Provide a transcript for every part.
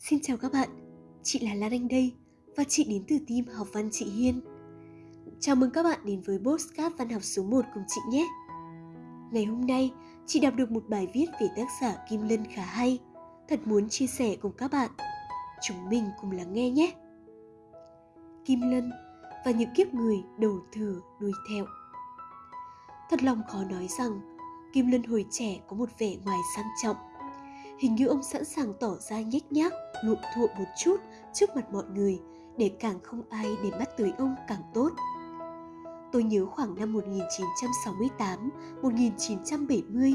Xin chào các bạn, chị là Lan Anh đây và chị đến từ team học văn chị Hiên. Chào mừng các bạn đến với Postcard Văn học số 1 cùng chị nhé. Ngày hôm nay, chị đọc được một bài viết về tác giả Kim Lân khá hay, thật muốn chia sẻ cùng các bạn. Chúng mình cùng lắng nghe nhé. Kim Lân và những kiếp người đầu thừa đuôi theo. Thật lòng khó nói rằng Kim Lân hồi trẻ có một vẻ ngoài sang trọng Hình như ông sẵn sàng tỏ ra nhếch nhác, lụm thụa một chút trước mặt mọi người để càng không ai để mắt tới ông càng tốt. Tôi nhớ khoảng năm 1968, 1970,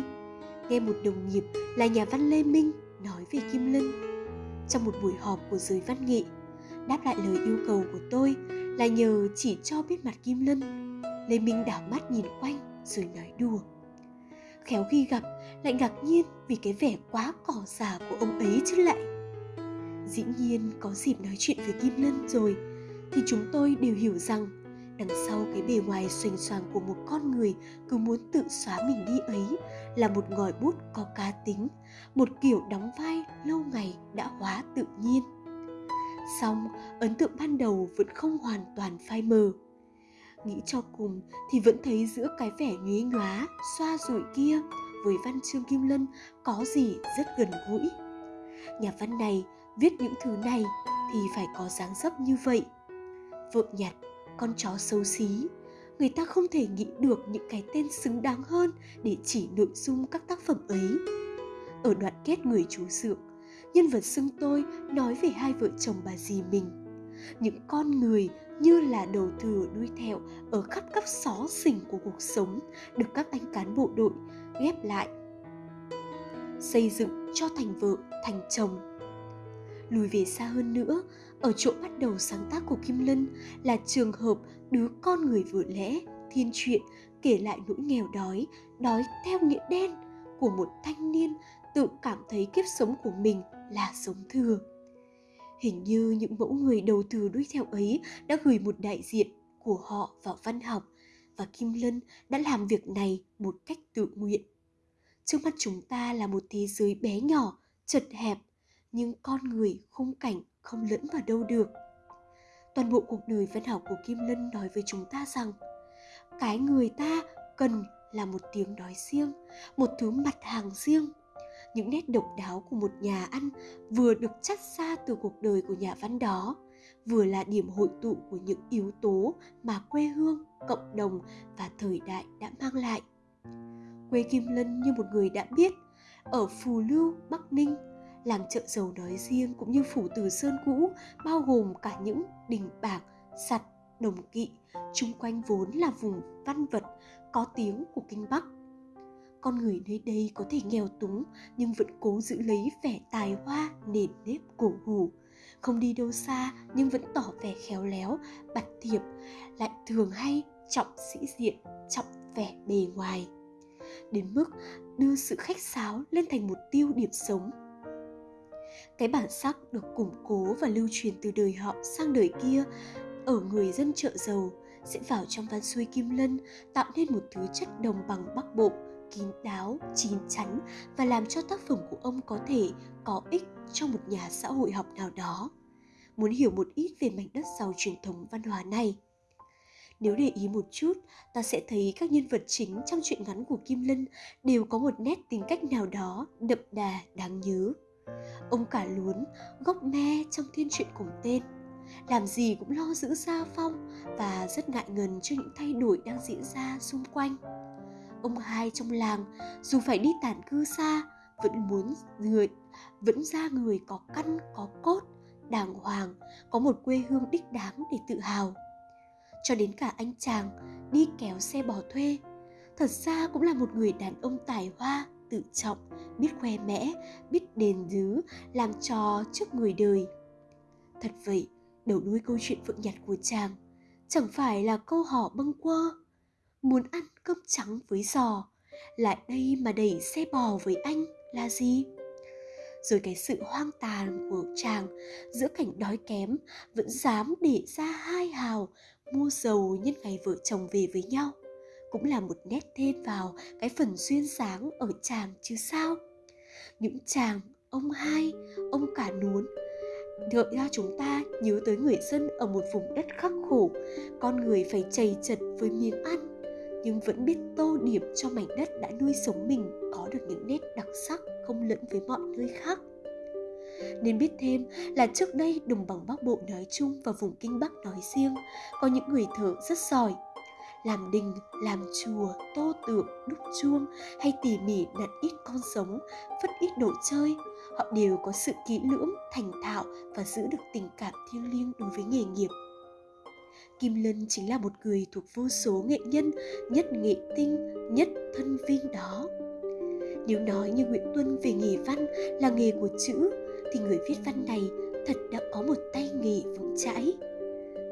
nghe một đồng nghiệp là nhà văn Lê Minh nói về Kim Lân. Trong một buổi họp của giới văn nghệ, đáp lại lời yêu cầu của tôi là nhờ chỉ cho biết mặt Kim Lân. Lê Minh đảo mắt nhìn quanh rồi nói đùa khéo khi gặp, lại ngạc nhiên vì cái vẻ quá cỏ già của ông ấy chứ lại. Dĩ nhiên có dịp nói chuyện với kim lân rồi, thì chúng tôi đều hiểu rằng đằng sau cái bề ngoài xoành xoàng của một con người cứ muốn tự xóa mình đi ấy là một ngòi bút có cá tính, một kiểu đóng vai lâu ngày đã hóa tự nhiên. Song ấn tượng ban đầu vẫn không hoàn toàn phai mờ nghĩ cho cùng thì vẫn thấy giữa cái vẻ nhuế nhóa, xoa rủi kia với văn chương kim lân có gì rất gần gũi. Nhà văn này viết những thứ này thì phải có dáng dấp như vậy. Vợ nhặt con chó xấu xí, người ta không thể nghĩ được những cái tên xứng đáng hơn để chỉ nội dung các tác phẩm ấy. Ở đoạn kết người chú dượng, nhân vật xưng tôi nói về hai vợ chồng bà dì mình những con người như là đầu thừa đuôi thẹo ở khắp các xó xỉnh của cuộc sống được các anh cán bộ đội ghép lại, xây dựng cho thành vợ, thành chồng. Lùi về xa hơn nữa, ở chỗ bắt đầu sáng tác của kim lân là trường hợp đứa con người vừa lẽ, thiên truyện, kể lại nỗi nghèo đói đói theo nghĩa đen của một thanh niên tự cảm thấy kiếp sống của mình là sống thừa. Hình như những mẫu người đầu từ đuôi theo ấy đã gửi một đại diện của họ vào văn học và Kim Lân đã làm việc này một cách tự nguyện. Trước mắt chúng ta là một thế giới bé nhỏ, chật hẹp, nhưng con người khung cảnh không lẫn vào đâu được. Toàn bộ cuộc đời văn học của Kim Lân nói với chúng ta rằng cái người ta cần là một tiếng nói riêng, một thứ mặt hàng riêng – những nét độc đáo của một nhà ăn vừa được chắt ra từ cuộc đời của nhà văn đó, vừa là điểm hội tụ của những yếu tố mà quê hương, cộng đồng và thời đại đã mang lại. Quê kim lân như một người đã biết, ở phù lưu, bắc ninh, làng chợ dầu nói riêng cũng như phủ từ sơn cũ bao gồm cả những đình bạc, sặt, đồng kỵ, chung quanh vốn là vùng văn vật có tiếng của kinh bắc con người nơi đây có thể nghèo túng nhưng vẫn cố giữ lấy vẻ tài hoa, nền nếp cổ hủ. Không đi đâu xa nhưng vẫn tỏ vẻ khéo léo bạch thiệp, lại thường hay trọng sĩ diện, trọng vẻ bề ngoài. Đến mức đưa sự khách sáo lên thành một tiêu điểm sống. Cái bản sắc được củng cố và lưu truyền từ đời họ sang đời kia, ở người dân chợ giàu sẽ vào trong văn xuôi kim lân tạo nên một thứ chất đồng bằng bắc bộ kín đáo, chín chắn và làm cho tác phẩm của ông có thể có ích cho một nhà xã hội học nào đó. Muốn hiểu một ít về mảnh đất giàu truyền thống văn hóa này, nếu để ý một chút, ta sẽ thấy các nhân vật chính trong truyện ngắn của Kim Lân đều có một nét tính cách nào đó đậm đà đáng nhớ. Ông cả luốn, gốc me trong thiên truyện cùng tên, làm gì cũng lo giữ gia phong và rất ngại ngần cho những thay đổi đang diễn ra xung quanh ông hai trong làng, dù phải đi tản cư xa, vẫn muốn người, vẫn ra người có căn, có cốt, đàng hoàng, có một quê hương đích đáng để tự hào. Cho đến cả anh chàng đi kéo xe bò thuê, thật ra cũng là một người đàn ông tài hoa, tự trọng, biết khoe mẽ, biết đền dứ làm trò trước người đời. Thật vậy, đầu đuôi câu chuyện vượng nhặt của chàng, chẳng phải là câu hò bâng quơ muốn ăn cơm trắng với giò. Lại đây mà đẩy xe bò với anh là gì? Rồi cái sự hoang tàn của chàng giữa cảnh đói kém vẫn dám để ra hai hào mua dầu nhân ngày vợ chồng về với nhau. Cũng là một nét thêm vào cái phần duyên dáng ở chàng chứ sao? Những chàng ông hai ông cả nuốn gợi ra chúng ta nhớ tới người dân ở một vùng đất khắc khổ, con người phải chầy chật với miếng ăn, nhưng vẫn biết tô điểm cho mảnh đất đã nuôi sống mình có được những nét đặc sắc không lẫn với mọi nơi khác. Nên biết thêm là trước đây đồng bằng Bắc Bộ nói chung và vùng Kinh Bắc nói riêng có những người thợ rất giỏi. Làm đình, làm chùa, tô tượng, đúc chuông hay tỉ mỉ đặt ít con sống, vất ít đồ chơi, họ đều có sự kỹ lưỡng, thành thạo và giữ được tình cảm thiêng liêng đối với nghề nghiệp. Kim Lân chính là một người thuộc vô số nghệ nhân nhất nghệ tinh, nhất thân viên đó. Nếu nói như Nguyễn Tuân về nghề văn là nghề của chữ, thì người viết văn này thật đã có một tay nghề vững chãi.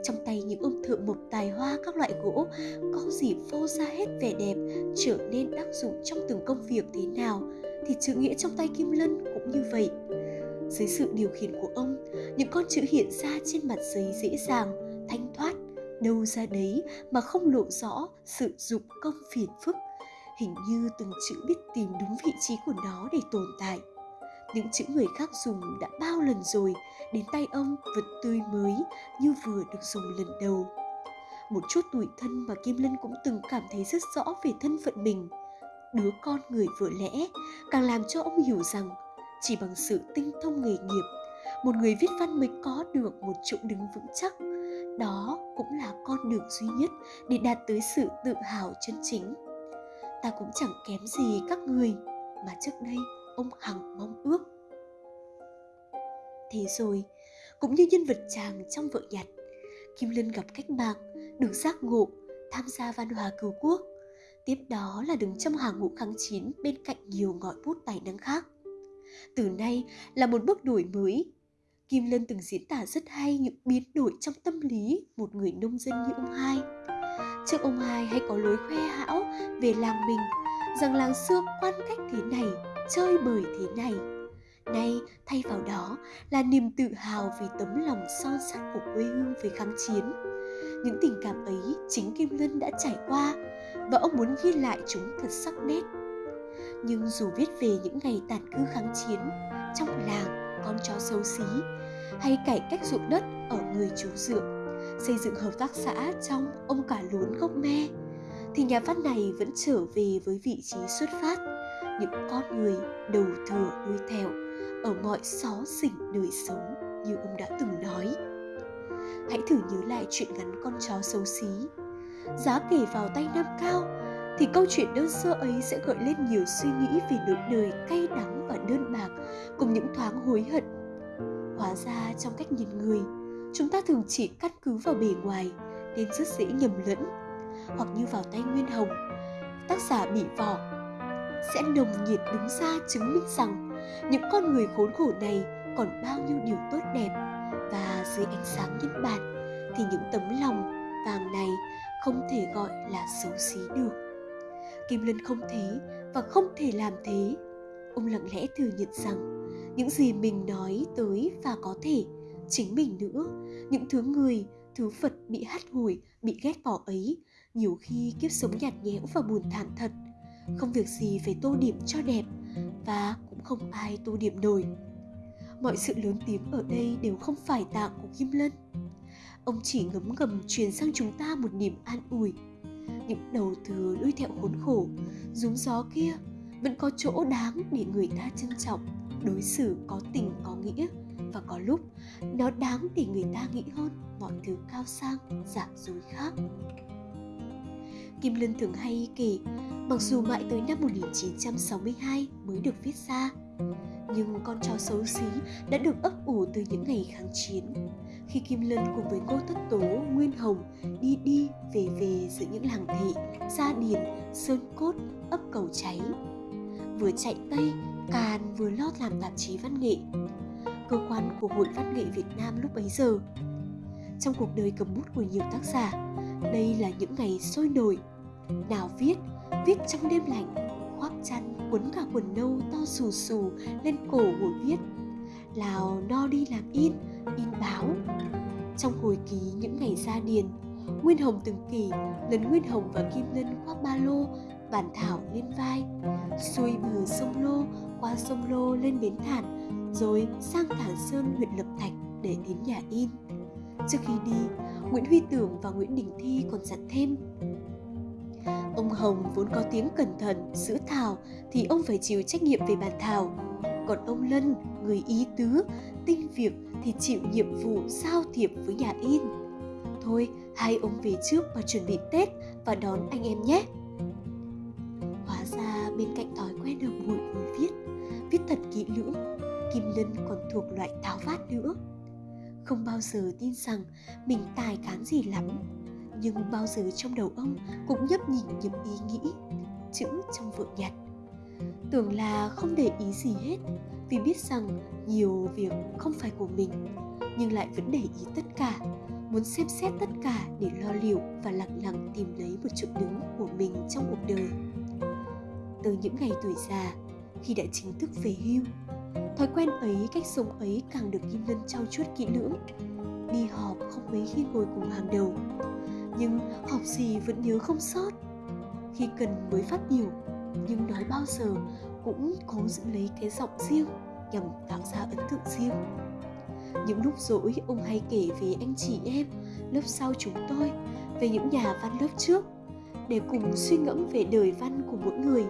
Trong tay những ông thợ mộc tài hoa các loại gỗ có gì phô ra hết vẻ đẹp trở nên tác dụng trong từng công việc thế nào thì chữ nghĩa trong tay Kim Lân cũng như vậy. Dưới sự điều khiển của ông, những con chữ hiện ra trên mặt giấy dễ dàng, thanh thoát, đâu ra đấy mà không lộ rõ sự dụng công phiền phức. Hình như từng chữ biết tìm đúng vị trí của nó để tồn tại. Những chữ người khác dùng đã bao lần rồi, đến tay ông vẫn tươi mới như vừa được dùng lần đầu. Một chút tủi thân mà Kim Lân cũng từng cảm thấy rất rõ về thân phận mình – đứa con người vừa lẽ càng làm cho ông hiểu rằng chỉ bằng sự tinh thông nghề nghiệp một người viết văn mới có được một chỗ đứng vững chắc đó cũng là con đường duy nhất để đạt tới sự tự hào chân chính ta cũng chẳng kém gì các người mà trước đây ông hằng mong ước thế rồi, cũng như nhân vật chàng trong vợ nhặt, kim lân gặp cách mạng, được giác ngộ, tham gia văn hóa cứu quốc Tiếp đó là đứng trong hàng ngũ kháng chiến bên cạnh nhiều ngọn bút tài năng khác. Từ nay là một bước đổi mới. Kim Lân từng diễn tả rất hay những biến đổi trong tâm lý một người nông dân như ông hai. Trước ông hai hay có lối khoe hão về làng mình rằng làng xưa quan cách thế này, chơi bời thế này. Nay thay vào đó là niềm tự hào vì tấm lòng son sắt của quê hương với kháng chiến. Những tình cảm ấy chính Kim Lân đã trải qua và ông muốn ghi lại chúng thật sắc nét. Nhưng dù viết về những ngày tàn cư kháng chiến, trong làng con chó xấu xí, hay cải cách ruộng đất ở người chú dượng, xây dựng hợp tác xã trong ông cả lún gốc me, thì nhà văn này vẫn trở về với vị trí xuất phát, những con người đầu thừa đuôi thẹo ở mọi xó xỉnh đời sống như ông đã từng nói. Hãy thử nhớ lại chuyện ngắn con chó xấu xí giá kể vào tay Nam Cao thì câu chuyện đơn sơ ấy sẽ gợi lên nhiều suy nghĩ về nỗi đời cay đắng và đơn bạc cùng những thoáng hối hận. Hóa ra trong cách nhìn người, chúng ta thường chỉ căn cứ vào bề ngoài nên rất dễ nhầm lẫn. Hoặc như vào tay Nguyên Hồng, tác giả bị vỏ sẽ nồng nhiệt đứng ra chứng minh rằng những con người khốn khổ này còn bao nhiêu điều tốt đẹp và dưới ánh sáng nhân bản thì những tấm lòng vàng này không thể gọi là xấu xí được kim lân không thế và không thể làm thế. Ông lặng lẽ thừa nhận rằng, những gì mình nói tới và có thể chính mình nữa. Những thứ người, thứ phật bị hắt hủi bị ghét bỏ ấy, nhiều khi kiếp sống nhạt nhẽo và buồn thảm thật. Không việc gì phải tô điểm cho đẹp và cũng không ai tô điểm nổi. Mọi sự lớn tiếng ở đây đều không phải tạng của kim lân. Ông chỉ ngấm ngầm truyền sang chúng ta một niềm an ủi những đầu thừa đuôi thẹo khốn khổ rúng gió kia vẫn có chỗ đáng để người ta trân trọng đối xử có tình có nghĩa. Và có lúc nó đáng để người ta nghĩ hơn mọi thứ cao sang giả dối khác. Kim Lân thường hay kể, mặc dù mãi tới năm 1962 mới được viết ra, nhưng con chó xấu xí đã được ấp ủ từ những ngày kháng chiến khi Kim Lân cùng với cô Thất Tố, Nguyên Hồng đi đi về về giữa những làng thị, Gia Điền, Sơn Cốt, ấp Cầu Cháy. Vừa chạy Tây, Càn vừa lót làm tạp chí văn nghệ. Cơ quan của Hội Văn nghệ Việt Nam lúc bấy giờ. Trong cuộc đời cầm bút của nhiều tác giả, đây là những ngày sôi nổi. Nào viết, viết trong đêm lạnh, khoác chăn quấn cả quần nâu to xù xù lên cổ ngồi viết lào no đi làm in in báo trong hồi ký những ngày ra điền nguyên hồng từng kỳ lần nguyên hồng và kim lân khoác ba lô bản thảo lên vai xuôi bờ sông lô qua sông lô lên bến thản rồi sang thản sơn huyện lập thạch để đến nhà in. Trước khi đi, Nguyễn Huy Tưởng và Nguyễn Đình Thi còn dặn thêm Ông Hồng vốn có tiếng cẩn thận, giữ thảo thì ông phải chịu trách nhiệm về bàn thảo. Còn ông Lân, người ý tứ, tinh việc thì chịu nhiệm vụ giao thiệp với nhà in. Thôi, hai ông về trước và chuẩn bị Tết và đón anh em nhé. Hóa ra bên cạnh thói quen đầu buổi ngồi viết, viết thật kỹ lưỡng, Kim Lân còn thuộc loại tháo vát nữa. Không bao giờ tin rằng mình tài cán gì lắm, nhưng bao giờ trong đầu ông cũng nhấp nhỉnh những ý nghĩ, chữ trong vợ nhật Tưởng là không để ý gì hết, vì biết rằng nhiều việc không phải của mình, nhưng lại vẫn để ý tất cả, muốn xem xét tất cả để lo liệu và lặng lặng tìm lấy một chỗ đứng của mình trong cuộc đời. Từ những ngày tuổi già, khi đã chính thức về hưu, thói quen ấy, cách sống ấy càng được Kim Lân trau chuốt kỹ lưỡng. Đi họp không mấy khi ngồi cùng hàng đầu, nhưng họp gì vẫn nhớ không sót. Khi cần mới phát biểu, nhưng nói bao giờ cũng cố giữ lấy cái giọng riêng nhằm tạo ra ấn tượng riêng. Những lúc rỗi ông hay kể về anh chị em lớp sau chúng tôi, về những nhà văn lớp trước để cùng suy ngẫm về đời văn của mỗi người.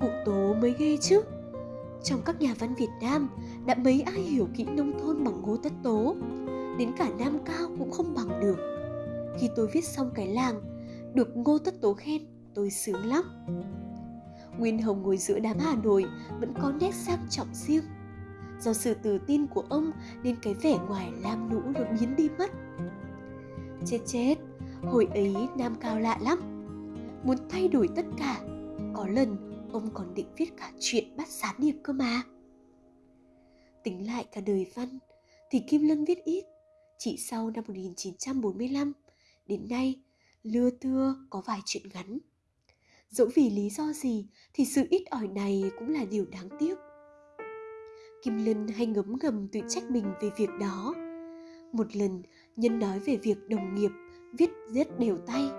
Cụ Tố mới ghê chứ. Trong các nhà văn Việt Nam đã mấy ai hiểu kỹ nông thôn bằng Ngô Tất Tố, đến cả Nam Cao cũng không bằng được. Khi tôi viết xong cái làng, được Ngô Tất Tố khen, tôi sướng lắm. Nguyên Hồng ngồi giữa đám Hà Nội vẫn có nét sang trọng riêng. Do sự tự tin của ông nên cái vẻ ngoài lam lũ nó biến đi mất. Chết chết, hồi ấy Nam Cao lạ lắm. Muốn thay đổi tất cả, có lần ông còn định viết cả chuyện bắt gián điệp cơ mà. Tính lại cả đời văn, thì Kim Lân viết ít. Chỉ sau năm 1945, đến nay, lưa thưa có vài chuyện ngắn dẫu vì lý do gì, thì sự ít ỏi này cũng là điều đáng tiếc. Kim lân hay ngấm ngầm tự trách mình về việc đó. Một lần, nhân nói về việc đồng nghiệp viết rất đều tay,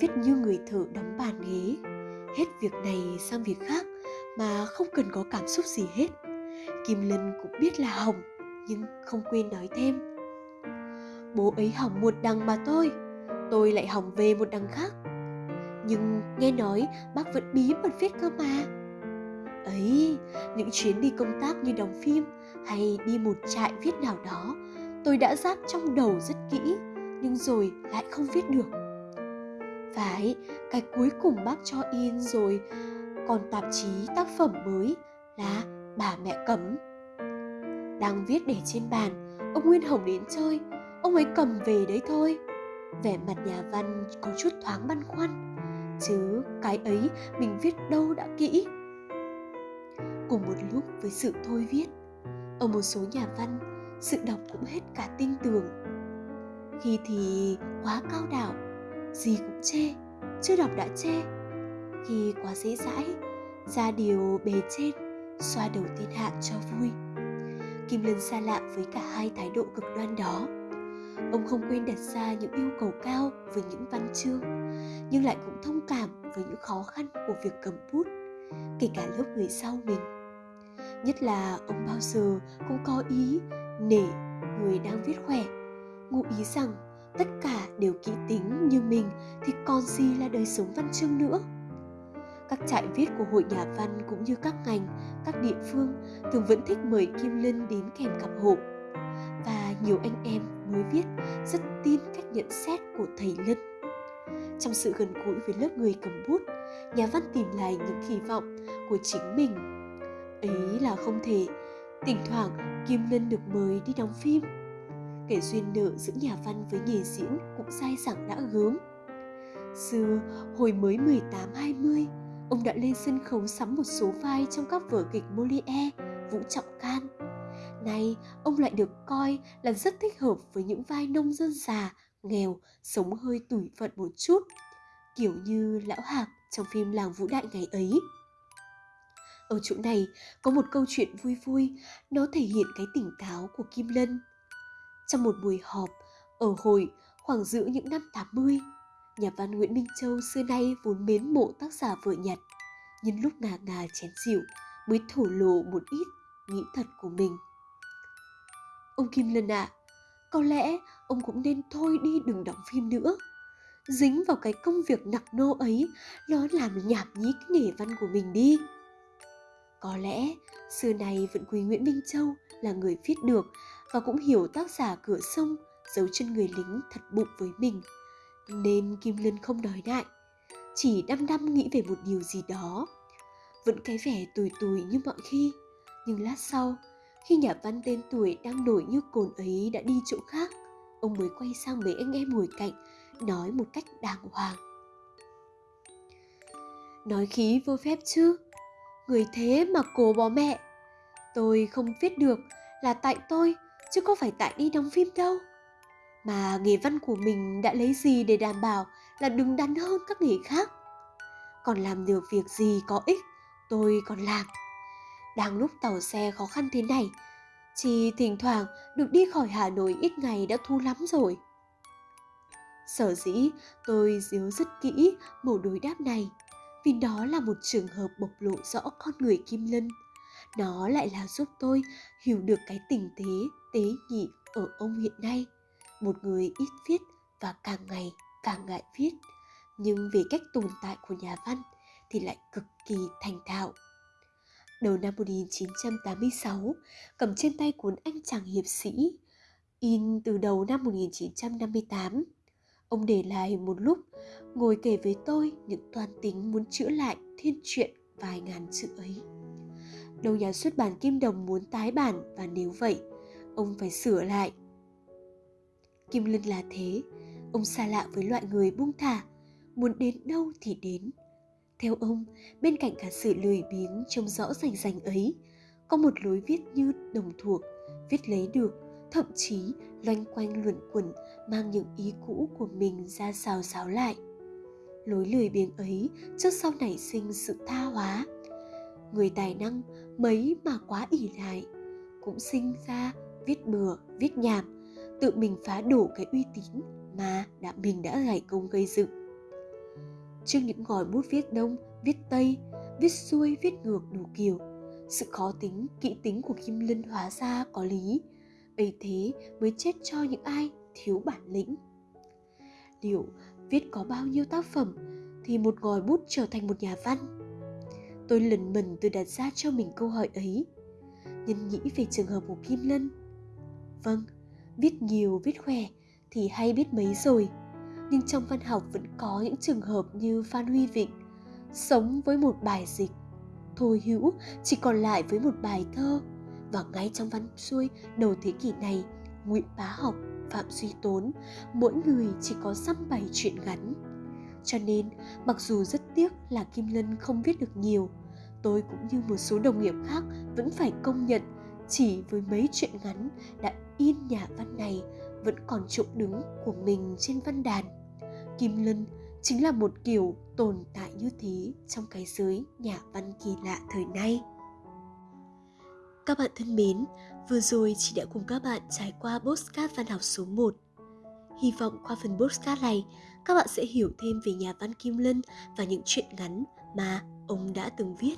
viết như người thợ đóng bàn ghế. Hết việc này sang việc khác, mà không cần có cảm xúc gì hết. Kim lân cũng biết là hỏng, nhưng không quên nói thêm. Bố ấy hỏng một đằng mà tôi tôi lại hỏng về một đằng khác nhưng nghe nói bác vẫn bí mật viết cơ mà. Ấy, những chuyến đi công tác như đóng phim hay đi một trại viết nào đó, tôi đã ráp trong đầu rất kỹ, nhưng rồi lại không viết được. Phải, cái cuối cùng bác cho in rồi, còn tạp chí tác phẩm mới là bà mẹ cấm. Đang viết để trên bàn, ông nguyên hồng đến chơi, ông ấy cầm về đấy thôi. Vẻ mặt nhà văn có chút thoáng băn khoăn chứ cái ấy mình viết đâu đã kỹ. Cùng một lúc với sự thôi viết, ở một số nhà văn, sự đọc cũng hết cả tinh tường khi thì quá cao đảo gì cũng chê, chưa đọc đã chê. Khi quá dễ dãi, ra điều bề trên, xoa đầu thiên hạ cho vui. Kim lân xa lạ với cả hai thái độ cực đoan đó ông không quên đặt ra những yêu cầu cao với những văn chương, nhưng lại cũng thông cảm với những khó khăn của việc cầm bút, kể cả lớp người sau mình. Nhất là ông bao giờ cũng có ý nể người đang viết khỏe, ngụ ý rằng tất cả đều kỹ tính như mình thì còn gì là đời sống văn chương nữa. Các trại viết của hội nhà văn cũng như các ngành, các địa phương thường vẫn thích mời kim linh đến kèm cặp hộ và nhiều anh em mới viết rất tin cách nhận xét của thầy lân. Trong sự gần gũi với lớp người cầm bút nhà văn tìm lại những kỳ vọng của chính mình. Ấy là không thể thỉnh thoảng kim lân được mời đi đóng phim. Kể duyên nợ giữa nhà văn với nghề diễn cũng dai dẳng đã gớm. Xưa hồi mới 18-20 ông đã lên sân khấu sắm một số vai trong các vở kịch Molière, Vũ Trọng Can. Nay, ông lại được coi là rất thích hợp với những vai nông dân già nghèo, sống hơi tủi phận một chút, kiểu như lão hạc trong phim làng vũ đại ngày ấy. Ở chỗ này có một câu chuyện vui vui, nó thể hiện cái tỉnh táo của Kim Lân. Trong một buổi họp ở hội khoảng giữa những năm 80, nhà văn Nguyễn Minh Châu xưa nay vốn mến mộ tác giả vợ nhặt, nhưng lúc ngà ngà chén rượu mới thổ lộ một ít nghĩ thật của mình. Ông Kim Lân ạ, à, có lẽ ông cũng nên thôi đi đừng đóng phim nữa. Dính vào cái công việc nặng nô ấy, nó làm nhảm nhí cái nghề văn của mình đi. Có lẽ xưa này vẫn quý Nguyễn Minh Châu là người viết được và cũng hiểu tác giả cửa sông giấu chân người lính thật bụng với mình. Nên Kim Lân không đòi lại, chỉ đăm đăm nghĩ về một điều gì đó. Vẫn cái vẻ tùy tùy như mọi khi, nhưng lát sau, khi nhà văn tên tuổi đang nổi như cồn ấy đã đi chỗ khác, ông mới quay sang mấy anh em ngồi cạnh, nói một cách đàng hoàng. Nói khí vô phép chứ, người thế mà cố bó mẹ. Tôi không viết được là tại tôi, chứ không phải tại đi đóng phim đâu. Mà nghề văn của mình đã lấy gì để đảm bảo là đứng đắn hơn các nghề khác. Còn làm được việc gì có ích, tôi còn làm. Đang lúc tàu xe khó khăn thế này, chỉ thỉnh thoảng được đi khỏi Hà Nội ít ngày đã thu lắm rồi. Sở dĩ tôi díu rất kỹ mẫu đối đáp này vì đó là một trường hợp bộc lộ rõ con người Kim Lân. Nó lại là giúp tôi hiểu được cái tình tế, tế nhị ở ông hiện nay. Một người ít viết và càng ngày càng ngại viết, nhưng về cách tồn tại của nhà văn thì lại cực kỳ thành thạo. Đầu năm 1986, cầm trên tay cuốn Anh chàng hiệp sĩ, in từ đầu năm 1958. Ông để lại một lúc, ngồi kể với tôi những toàn tính muốn chữa lại thiên truyện vài ngàn chữ ấy. Đầu nhà xuất bản Kim Đồng muốn tái bản và nếu vậy, ông phải sửa lại. Kim Lân là thế, ông xa lạ với loại người buông thả, muốn đến đâu thì đến. Theo ông, bên cạnh cả sự lười biếng trông rõ rành rành ấy, có một lối viết như đồng thuộc, viết lấy được, thậm chí loanh quanh luẩn quẩn mang những ý cũ của mình ra xào xáo lại. Lối lười biếng ấy trước sau nảy sinh sự tha hóa. Người tài năng mấy mà quá ỉ lại, cũng sinh ra viết bừa, viết nhảm, tự mình phá đổ cái uy tín mà đã mình đã gảy công gây dựng. Trước những ngòi bút viết đông, viết tây, viết xuôi, viết ngược đủ kiểu, sự khó tính, kỹ tính của Kim Lân hóa ra có lý, ấy thế mới chết cho những ai thiếu bản lĩnh. Liệu viết có bao nhiêu tác phẩm thì một ngòi bút trở thành một nhà văn? Tôi lần mần tự đặt ra cho mình câu hỏi ấy. Nhân nghĩ về trường hợp của kim lân. Vâng viết nhiều viết khỏe thì hay biết mấy rồi nhưng trong văn học vẫn có những trường hợp như phan huy vịnh, sống với một bài dịch thôi hữu chỉ còn lại với một bài thơ. Và ngay trong văn xuôi đầu thế kỷ này, nguyễn bá học, phạm duy tốn, mỗi người chỉ có dăm bảy chuyện ngắn. Cho nên, mặc dù rất tiếc là kim lân không viết được nhiều, tôi cũng như một số đồng nghiệp khác vẫn phải công nhận chỉ với mấy chuyện ngắn đã in nhà văn này vẫn còn chỗ đứng của mình trên văn đàn kim lân chính là một kiểu tồn tại như thế trong cái giới nhà văn kỳ lạ thời nay các bạn thân mến, vừa rồi chị đã cùng các bạn trải qua postcard văn học số 1. Hy vọng qua phần postcard này, các bạn sẽ hiểu thêm về nhà văn Kim Lân và những chuyện ngắn mà ông đã từng viết.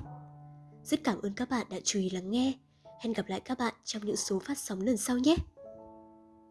Rất cảm ơn các bạn đã chú ý lắng nghe. Hẹn gặp lại các bạn trong những số phát sóng lần sau nhé!